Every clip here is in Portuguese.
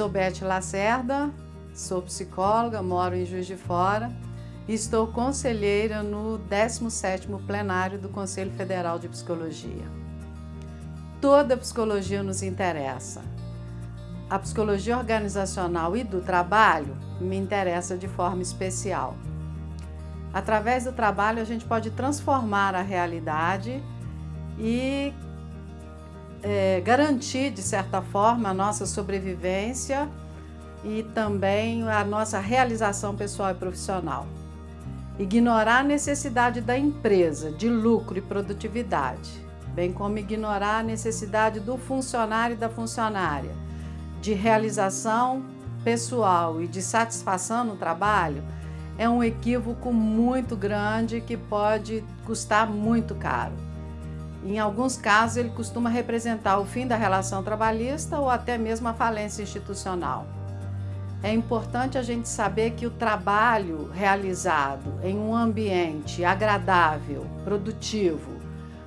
sou Beth Lacerda, sou psicóloga, moro em Juiz de Fora e estou conselheira no 17º plenário do Conselho Federal de Psicologia. Toda psicologia nos interessa. A psicologia organizacional e do trabalho me interessa de forma especial. Através do trabalho a gente pode transformar a realidade e é, garantir, de certa forma, a nossa sobrevivência e também a nossa realização pessoal e profissional. Ignorar a necessidade da empresa de lucro e produtividade, bem como ignorar a necessidade do funcionário e da funcionária de realização pessoal e de satisfação no trabalho, é um equívoco muito grande que pode custar muito caro. Em alguns casos, ele costuma representar o fim da relação trabalhista ou até mesmo a falência institucional. É importante a gente saber que o trabalho realizado em um ambiente agradável, produtivo,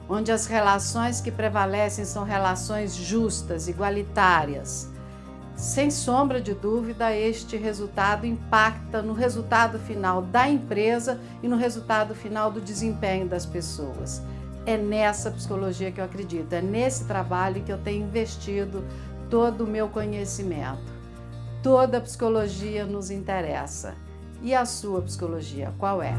onde as relações que prevalecem são relações justas, igualitárias, sem sombra de dúvida, este resultado impacta no resultado final da empresa e no resultado final do desempenho das pessoas. É nessa psicologia que eu acredito, é nesse trabalho que eu tenho investido todo o meu conhecimento. Toda psicologia nos interessa. E a sua psicologia, qual é?